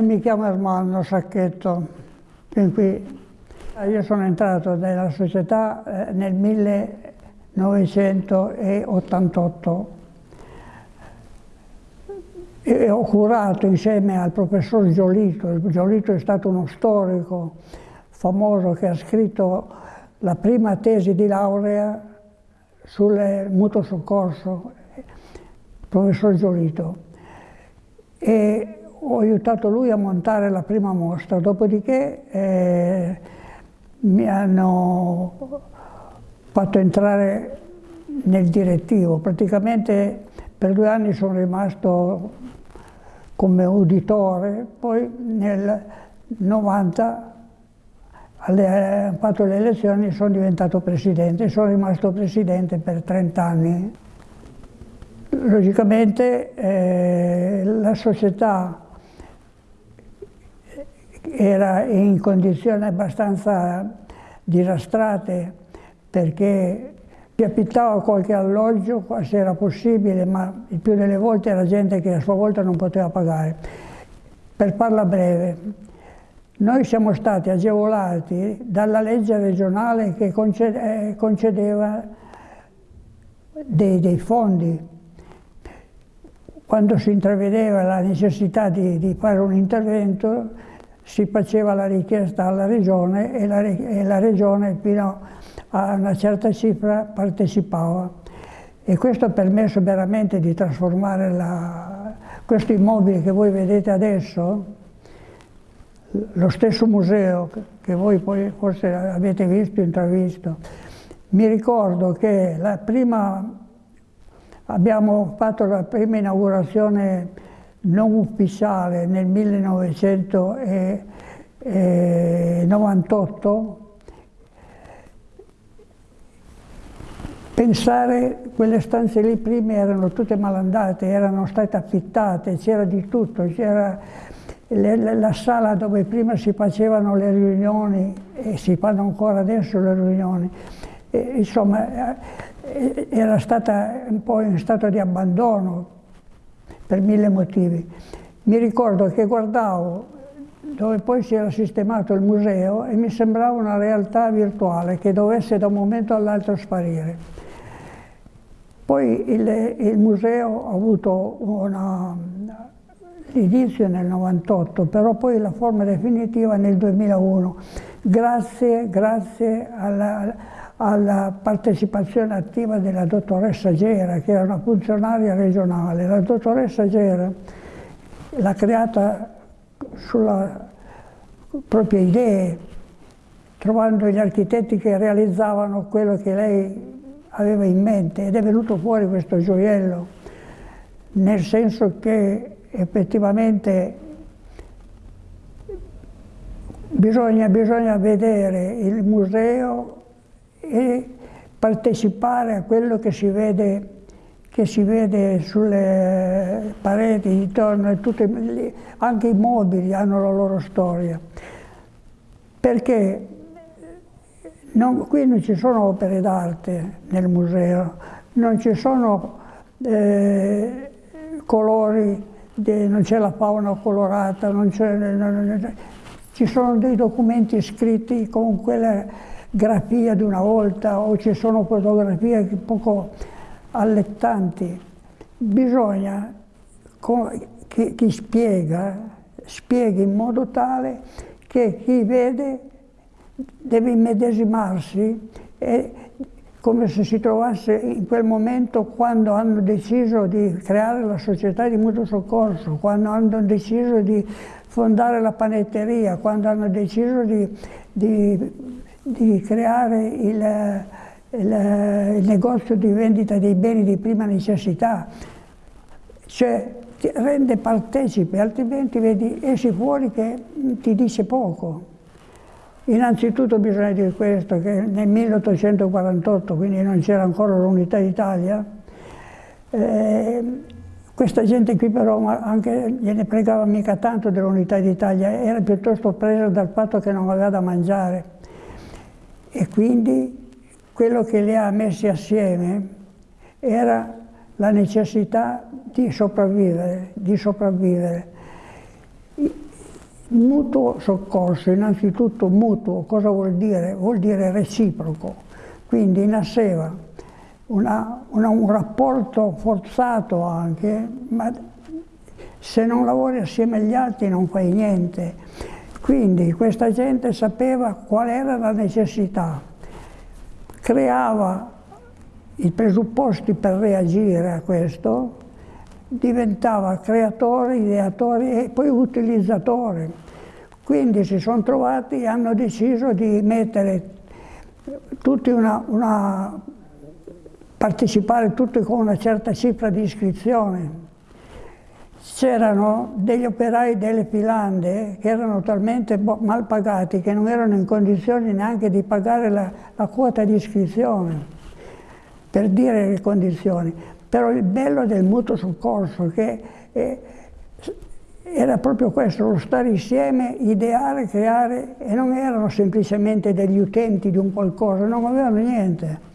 Mi chiamo Armando Sacchetto, qui. Io sono entrato nella società eh, nel 1988 e ho curato insieme al professor Giolito, Giolito è stato uno storico famoso che ha scritto la prima tesi di laurea sul mutuo soccorso, professor Giolito. E ho aiutato lui a montare la prima mostra, dopodiché eh, mi hanno fatto entrare nel direttivo. Praticamente per due anni sono rimasto come uditore, poi nel 90 alle, fatto le elezioni sono diventato presidente, sono rimasto presidente per 30 anni. Logicamente eh, la società era in condizioni abbastanza disastrate perché si affittava qualche alloggio se era possibile, ma il più delle volte era gente che a sua volta non poteva pagare. Per farla breve, noi siamo stati agevolati dalla legge regionale che eh, concedeva dei, dei fondi. Quando si intravedeva la necessità di, di fare un intervento, si faceva la richiesta alla regione e la, e la regione fino a una certa cifra partecipava. E questo ha permesso veramente di trasformare la, questo immobile che voi vedete adesso, lo stesso museo che voi poi forse avete visto, intravisto. Mi ricordo che la prima, abbiamo fatto la prima inaugurazione non ufficiale nel 1998, pensare quelle stanze lì prime erano tutte malandate, erano state affittate, c'era di tutto, c'era la sala dove prima si facevano le riunioni e si fanno ancora adesso le riunioni, e, insomma era stata un po' in stato di abbandono per mille motivi. Mi ricordo che guardavo dove poi si era sistemato il museo e mi sembrava una realtà virtuale che dovesse da un momento all'altro sparire. Poi il, il museo ha avuto l'inizio nel 98, però poi la forma definitiva nel 2001, grazie, grazie alla, alla partecipazione attiva della dottoressa Gera, che era una funzionaria regionale. La dottoressa Gera l'ha creata sulla proprie idee, trovando gli architetti che realizzavano quello che lei aveva in mente ed è venuto fuori questo gioiello, nel senso che effettivamente bisogna, bisogna vedere il museo e partecipare a quello che si vede, che si vede sulle pareti intorno, tutte, anche i mobili hanno la loro storia. Perché non, qui non ci sono opere d'arte nel museo, non ci sono eh, colori, de, non c'è la fauna colorata, non non, ci sono dei documenti scritti con quella grafia di una volta o ci sono fotografie poco allettanti. Bisogna che chi spiega, spieghi in modo tale che chi vede deve immedesimarsi e come se si trovasse in quel momento quando hanno deciso di creare la società di mutuo soccorso, quando hanno deciso di fondare la panetteria, quando hanno deciso di, di di creare il, il, il, negozio di vendita dei beni di prima necessità, cioè ti rende partecipe, altrimenti vedi, esci fuori che ti dice poco. Innanzitutto bisogna dire questo, che nel 1848, quindi non c'era ancora l'unità d'Italia, eh, questa gente qui però anche gliene pregava mica tanto dell'unità d'Italia, era piuttosto presa dal fatto che non aveva da mangiare e quindi quello che li ha messi assieme era la necessità di sopravvivere, di sopravvivere. Mutuo soccorso, innanzitutto mutuo, cosa vuol dire? Vuol dire reciproco, quindi nasceva una, una, un rapporto forzato anche, ma se non lavori assieme agli altri non fai niente. Quindi questa gente sapeva qual era la necessità, creava i presupposti per reagire a questo, diventava creatore, ideatore e poi utilizzatore. Quindi si sono trovati e hanno deciso di mettere tutti una, una partecipare tutti con una certa cifra di iscrizione. C'erano degli operai delle filande che erano talmente mal pagati che non erano in condizioni neanche di pagare la, la quota di iscrizione, per dire le condizioni. Però il bello del mutuo soccorso che eh, era proprio questo, lo stare insieme, ideare, creare, e non erano semplicemente degli utenti di un qualcosa, non avevano niente.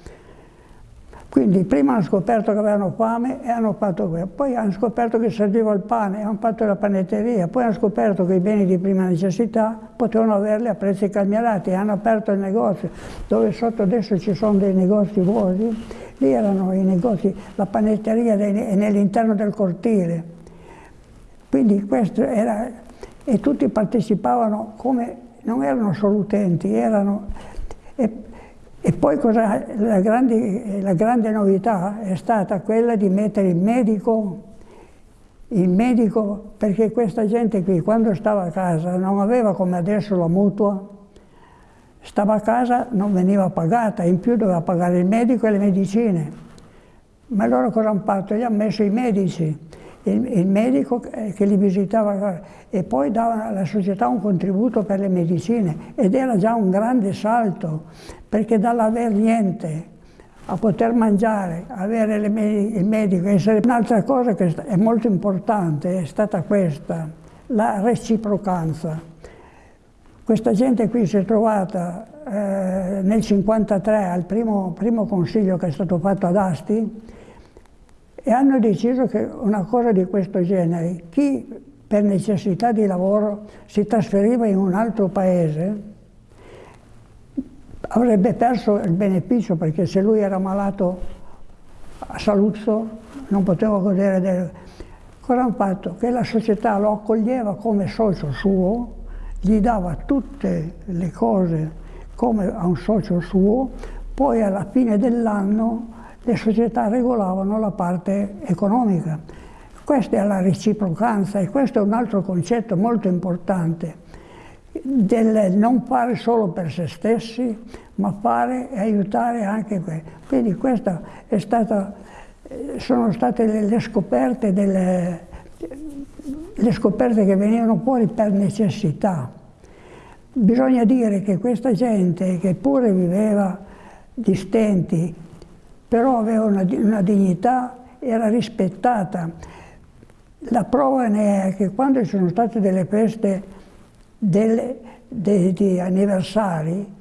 Quindi prima hanno scoperto che avevano fame e hanno fatto questo, poi hanno scoperto che serviva il pane hanno fatto la panetteria, poi hanno scoperto che i beni di prima necessità potevano averli a prezzi calmierati hanno aperto il negozio, dove sotto adesso ci sono dei negozi vuoti, lì erano i negozi, la panetteria nell'interno del cortile. Quindi questo era, e tutti partecipavano come, non erano solo utenti, erano... E, e poi cosa, la, grande, la grande novità è stata quella di mettere il medico, il medico, perché questa gente qui quando stava a casa non aveva come adesso la mutua, stava a casa, non veniva pagata, in più doveva pagare il medico e le medicine. Ma loro cosa hanno fatto? Gli hanno messo i medici il, il medico che li visitava e poi dava alla società un contributo per le medicine ed era già un grande salto perché dall'aver niente a poter mangiare, avere il medico, essere... Un'altra cosa che è molto importante è stata questa, la reciprocanza. Questa gente qui si è trovata eh, nel 1953 al primo, primo consiglio che è stato fatto ad Asti, e hanno deciso che una cosa di questo genere, chi per necessità di lavoro si trasferiva in un altro paese, avrebbe perso il beneficio perché se lui era malato a Saluzzo non poteva godere del... Cosa hanno fatto? Che la società lo accoglieva come socio suo, gli dava tutte le cose come a un socio suo, poi alla fine dell'anno le società regolavano la parte economica. Questa è la reciprocanza e questo è un altro concetto molto importante del non fare solo per se stessi, ma fare e aiutare anche quelli. Quindi queste sono state le, le, scoperte delle, le scoperte che venivano fuori per necessità. Bisogna dire che questa gente che pure viveva di stenti, però aveva una, una dignità, era rispettata. La prova ne è che quando ci sono state delle feste delle, de, di anniversari,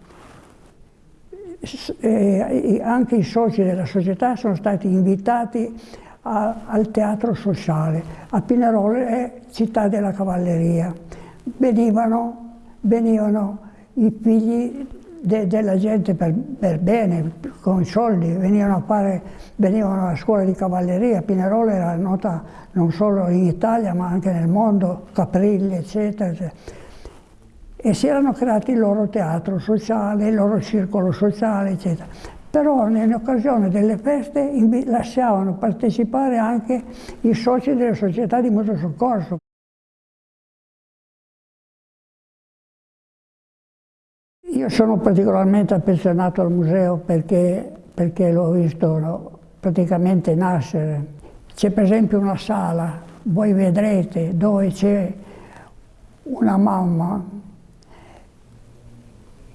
eh, anche i soci della società sono stati invitati a, al teatro sociale. A Pinerolo è città della cavalleria. Venivano, venivano i figli de, della gente per, per, bene, con soldi, venivano a, fare, venivano alla scuola di cavalleria, Pinerolo era nota non solo in Italia ma anche nel mondo, Caprilli eccetera, eccetera. E si erano creati il loro teatro sociale, il loro circolo sociale eccetera. Però in occasione delle feste lasciavano partecipare anche i soci delle società di mutuo soccorso. Io sono particolarmente affezionato al museo perché, perché l'ho visto no, praticamente nascere. C'è per esempio una sala, voi vedrete, dove c'è una mamma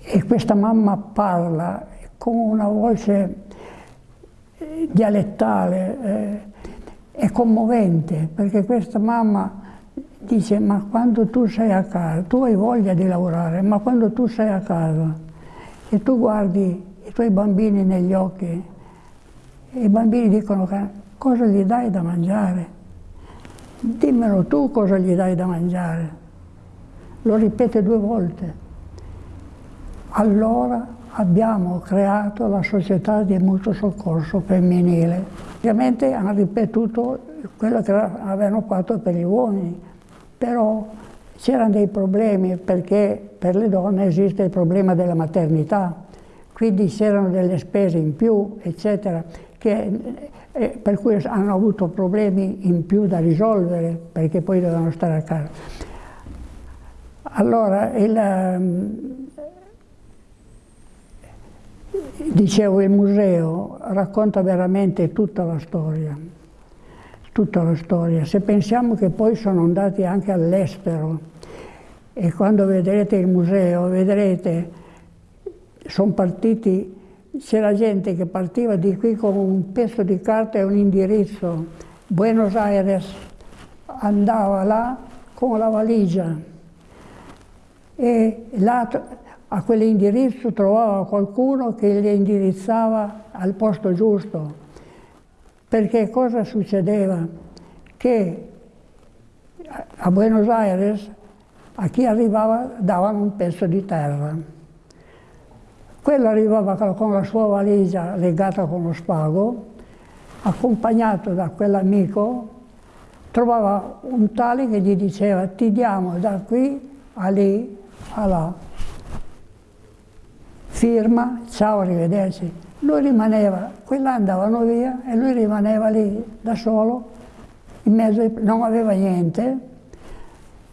e questa mamma parla con una voce dialettale, eh, è commovente perché questa mamma dice ma quando tu sei a casa, tu hai voglia di lavorare, ma quando tu sei a casa e tu guardi i tuoi bambini negli occhi i bambini dicono cosa gli dai da mangiare? Dimmelo tu cosa gli dai da mangiare. lo ripete due volte. Allora abbiamo creato la società di mutuo soccorso femminile. Ovviamente hanno ripetuto quello che avevano fatto per gli uomini, però c'erano dei problemi perché per le donne esiste il problema della maternità, quindi c'erano delle spese in più, eccetera, che, eh, per cui hanno avuto problemi in più da risolvere perché poi dovevano stare a casa. Allora, il, ehm, dicevo, il museo racconta veramente tutta la storia, tutta la storia. Se pensiamo che poi sono andati anche all'estero e quando vedrete il museo, vedrete, sono partiti, c'era gente che partiva di qui con un pezzo di carta e un indirizzo, Buenos Aires, andava là con la valigia e là a quell'indirizzo trovava qualcuno che gli indirizzava al posto giusto. Perché cosa succedeva? Che a Buenos Aires a chi arrivava davano un pezzo di terra. Quello arrivava con la sua valigia legata con lo spago, accompagnato da quell'amico, trovava un tale che gli diceva ti diamo da qui a lì, a là. Firma, ciao, arrivederci. Lui rimaneva, quella andavano via e lui rimaneva lì da solo, in mezzo, non aveva niente,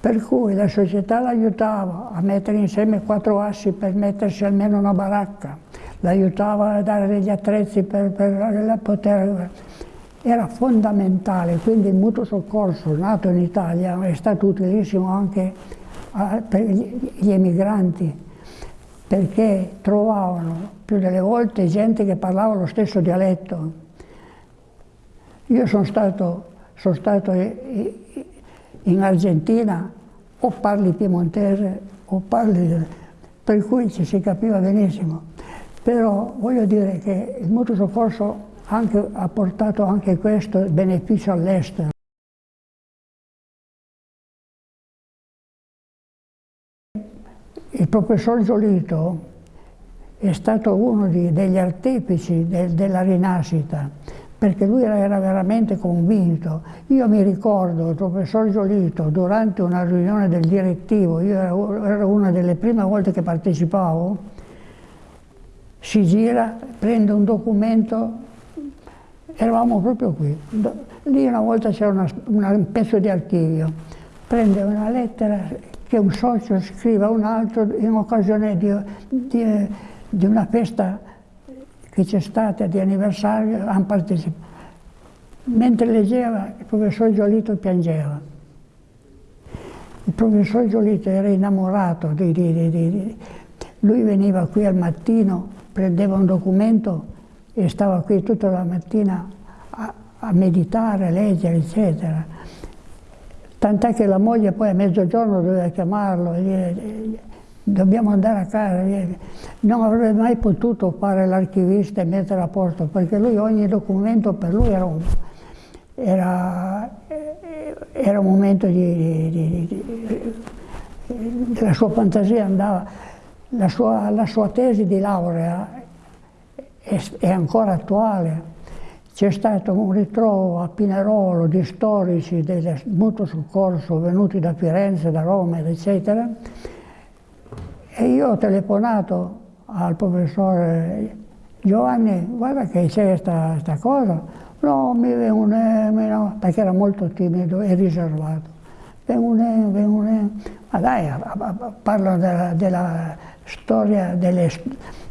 per cui la società l'aiutava a mettere insieme quattro assi per mettersi almeno una baracca, l'aiutava a dare degli attrezzi per, per poter... Era fondamentale, quindi il mutuo soccorso nato in Italia è stato utilissimo anche per gli emigranti, perché trovavano più delle volte gente che parlava lo stesso dialetto. Io sono stato, sono stato in Argentina o parli piemontese o parli... per cui ci si capiva benissimo. Però voglio dire che il mutuo soccorso anche, ha portato anche questo beneficio all'estero. Il professor Giolito è stato uno di, degli artefici de, della rinascita perché lui era veramente convinto. Io mi ricordo il professor Giolito durante una riunione del direttivo, io era una delle prime volte che partecipavo, si gira, prende un documento, eravamo proprio qui, lì una volta c'era un pezzo di archivio, prende una lettera che un socio scrive a un altro in occasione di, di, di una festa che c'è stata di anniversario, hanno partecipato. Mentre leggeva, il professor Giolito piangeva. Il professor Giolito era innamorato di, di, Lui veniva qui al mattino, prendeva un documento e stava qui tutta la mattina a, a meditare, a leggere, eccetera. Tant'è che la moglie poi a mezzogiorno doveva chiamarlo e dire dobbiamo andare a casa. Non avrebbe mai potuto fare l'archivista e mettere a posto, perché lui ogni documento per lui era un, era, era un momento di, di, di, di, la sua fantasia andava, la sua, la sua tesi di laurea è, è ancora attuale. C'è stato un ritrovo a Pinerolo di storici del mutuo soccorso venuti da Firenze, da Roma, eccetera, e io ho telefonato al professore Giovanni, guarda che c'è questa cosa, no, mi viene, no, perché era molto timido e riservato. Viene, viene, ma dai, parlo della, della storia, delle,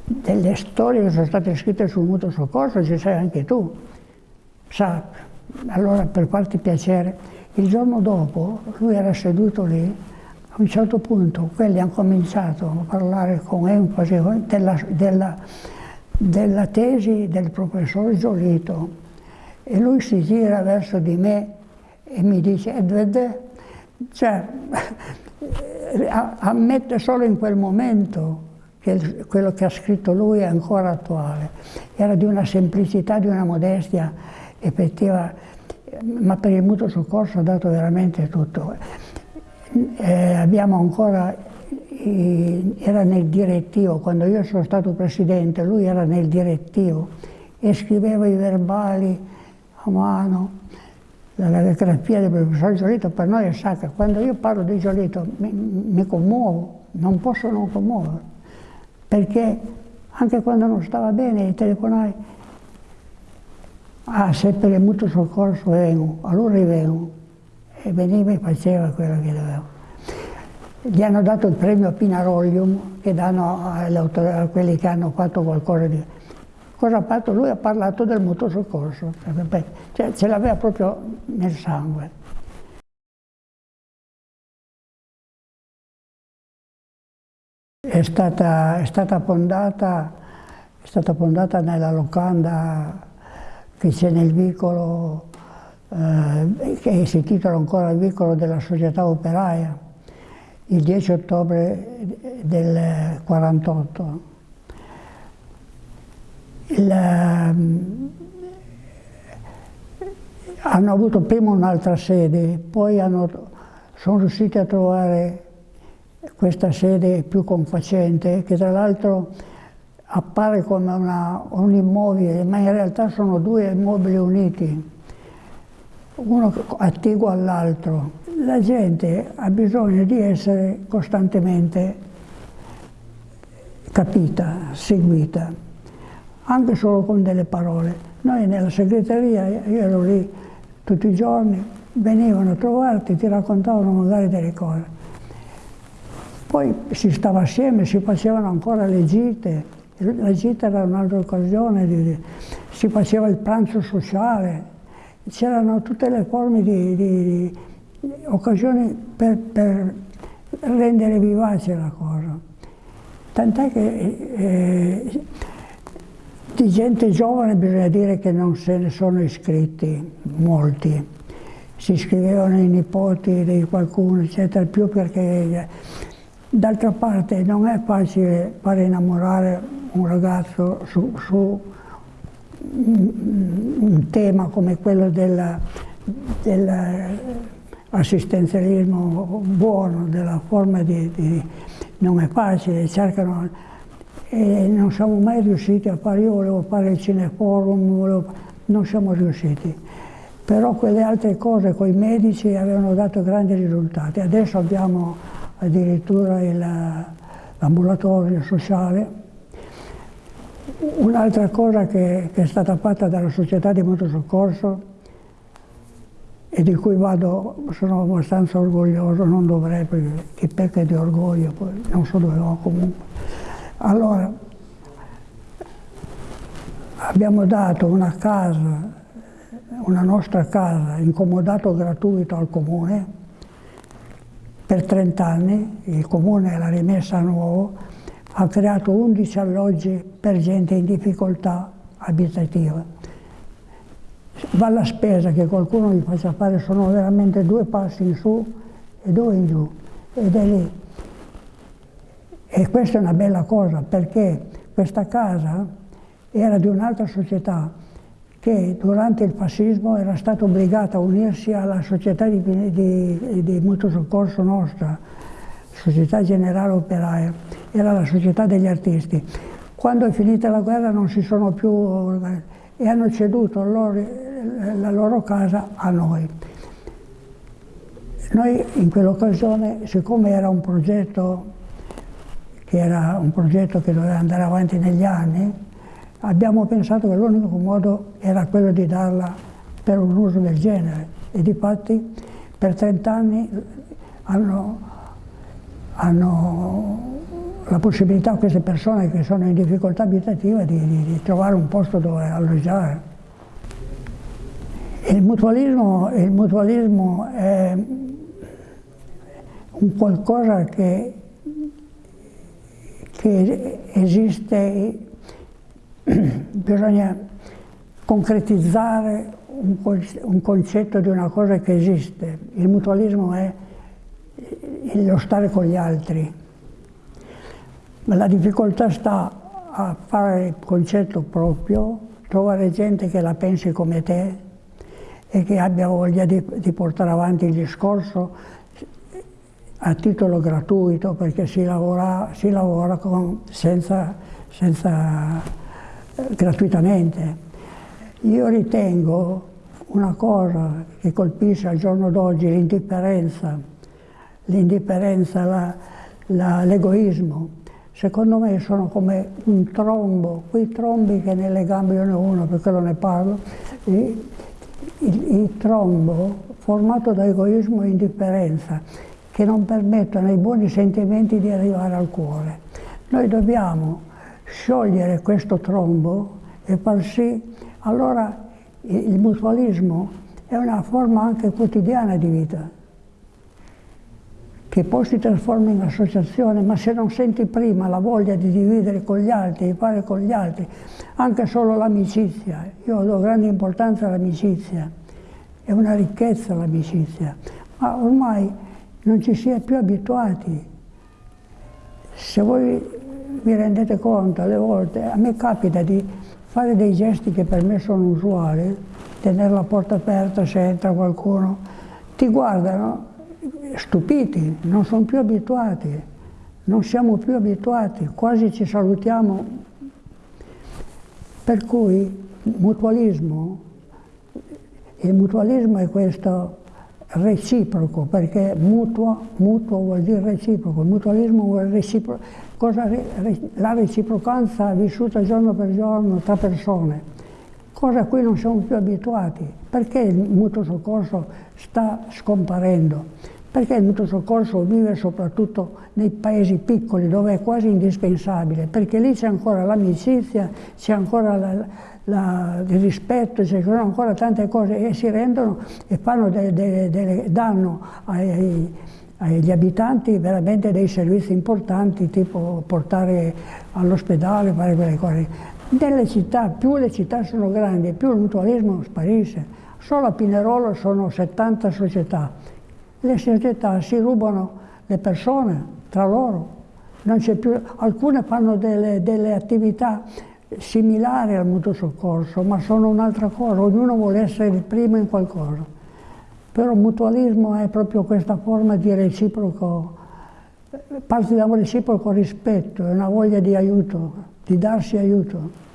delle, storie che sono state scritte sul mutuo soccorso, ci sei anche tu. Sa, allora per farti piacere, il giorno dopo lui era seduto lì a un certo punto quelli hanno cominciato a parlare con enfasi della, della, della tesi del professor Giolito e lui si gira verso di me e mi dice Edward, cioè, ammette solo in quel momento che quello che ha scritto lui è ancora attuale. Era di una semplicità, di una modestia effettiva, ma per il mutuo soccorso ha dato veramente tutto. eh, abbiamo ancora, eh, era nel direttivo, quando io sono stato presidente, lui era nel direttivo e scriveva i verbali a mano. La calligrafia del professor Giolito per noi è sacra. Quando io parlo di Giolito mi, mi commuovo, non posso non commuovere, perché anche quando non stava bene telefonai, ah se per il mutuo soccorso vengo, allora vengo e veniva e faceva quello che doveva. Gli hanno dato il premio Pinaroglium che danno a quelli che hanno fatto qualcosa di... Cosa ha fatto? Lui ha parlato del mutuo soccorso, cioè, ce l'aveva proprio nel sangue. È stata, è stata, fondata, è stata fondata nella locanda che c'è nel vicolo eh, che si intitola ancora il vicolo della società operaia, il 10 ottobre del 48. Il, ehm, hanno avuto prima un'altra sede, poi hanno, sono riusciti a trovare questa sede più confacente, che tra l'altro appare come una, un immobile, ma in realtà sono due immobili uniti uno attiguo all'altro. La gente ha bisogno di essere costantemente capita, seguita, anche solo con delle parole. Noi nella segreteria, io ero lì tutti i giorni, venivano a trovarti, ti raccontavano magari delle cose. Poi si stava assieme, si facevano ancora le gite, la gita era un'altra occasione, si faceva il pranzo sociale, c'erano tutte le forme di, di, di occasioni per, per, rendere vivace la cosa. Tant'è che eh, di gente giovane bisogna dire che non se ne sono iscritti molti. Si iscrivevano i nipoti di qualcuno, eccetera, più perché d'altra parte non è facile fare innamorare un ragazzo su, su un tema come quello dell'assistenzialismo buono, della forma di, di, non è facile, cercano e non siamo mai riusciti a fare, io volevo fare il cineforum, volevo, non siamo riusciti. Però quelle altre cose con i medici avevano dato grandi risultati. Adesso abbiamo addirittura l'ambulatorio sociale Un'altra cosa che, che, è stata fatta dalla società di motosoccorso e di cui vado, sono abbastanza orgoglioso, non dovrei perché chi pecca di orgoglio, poi non so dove va comunque. Allora, abbiamo dato una casa, una nostra casa, incomodato gratuito al comune per 30 anni, il comune l'ha rimessa a nuovo, ha creato 11 alloggi per gente in difficoltà abitativa. Va la spesa che qualcuno gli faccia fare, sono veramente due passi in su e due in giù, ed è lì. E questa è una bella cosa, perché questa casa era di un'altra società che durante il fascismo era stata obbligata a unirsi alla società di, di, di mutuo soccorso nostra, Società Generale Operaia, era la società degli artisti. Quando è finita la guerra non si sono più e hanno ceduto loro, la loro casa a noi. Noi in quell'occasione, siccome era un progetto che era un progetto che doveva andare avanti negli anni, abbiamo pensato che l'unico modo era quello di darla per un uso del genere e di fatti per 30 anni hanno hanno la possibilità queste persone che sono in difficoltà abitativa di, di, di trovare un posto dove alloggiare. Il mutualismo, il mutualismo è un qualcosa che, che esiste, bisogna concretizzare un, concetto di una cosa che esiste. Il mutualismo è lo stare con gli altri. Ma la difficoltà sta a fare il concetto proprio, trovare gente che la pensi come te e che abbia voglia di, di portare avanti il discorso a titolo gratuito perché si lavora, si lavora con, senza, senza, gratuitamente. Io ritengo una cosa che colpisce al giorno d'oggi l'indifferenza, l'indifferenza, l'egoismo. Secondo me sono come un trombo, quei trombi che nelle gambe io ne ho uno, per quello ne parlo, il, il trombo formato da egoismo e indifferenza che non permettono ai buoni sentimenti di arrivare al cuore. Noi dobbiamo sciogliere questo trombo e far sì, allora il mutualismo è una forma anche quotidiana di vita, che poi si trasforma in associazione, ma se non senti prima la voglia di dividere con gli altri, di fare con gli altri, anche solo l'amicizia, io do grande importanza all'amicizia, è una ricchezza l'amicizia, ma ormai non ci si è più abituati. Se voi vi rendete conto, alle volte, a me capita di fare dei gesti che per me sono usuali, tenere la porta aperta se entra qualcuno, ti guardano stupiti, non sono più abituati, non siamo più abituati, quasi ci salutiamo. Per cui mutualismo, il mutualismo è questo reciproco, perché mutuo, mutuo vuol dire reciproco, mutualismo vuol dire cosa, la reciprocanza vissuta giorno per giorno tra persone, cosa a cui non siamo più abituati. Perché il mutuo soccorso sta scomparendo? Perché il mutuo soccorso vive soprattutto nei paesi piccoli dove è quasi indispensabile? Perché lì c'è ancora l'amicizia, c'è ancora la, la, il rispetto, ci sono ancora tante cose e si rendono e fanno de, de, de, danno ai, agli abitanti veramente dei servizi importanti, tipo portare all'ospedale, fare quelle cose. Nelle città, più le città sono grandi, più il mutualismo sparisce. Solo a Pinerolo sono 70 società. Le società si rubano le persone tra loro. Più, alcune fanno delle, delle attività similari al mutuo soccorso, ma sono un'altra cosa, ognuno vuole essere il primo in qualcosa. Però mutualismo è proprio questa forma di reciproco, parte da un reciproco rispetto, è una voglia di aiuto, di darsi aiuto.